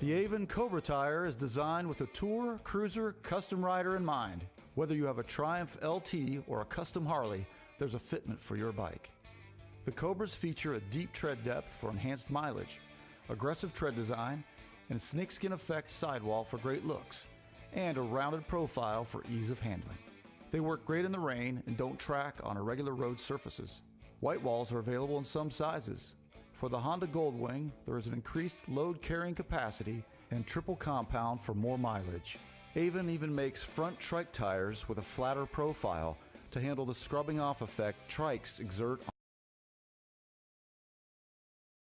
The Avon Cobra tire is designed with a tour, cruiser, custom rider in mind. Whether you have a Triumph LT or a custom Harley, there's a fitment for your bike. The Cobras feature a deep tread depth for enhanced mileage, aggressive tread design, and a snakeskin effect sidewall for great looks, and a rounded profile for ease of handling. They work great in the rain and don't track on irregular road surfaces. White walls are available in some sizes. For the Honda Goldwing, there is an increased load carrying capacity and triple compound for more mileage. Avon even makes front trike tires with a flatter profile to handle the scrubbing off effect trikes exert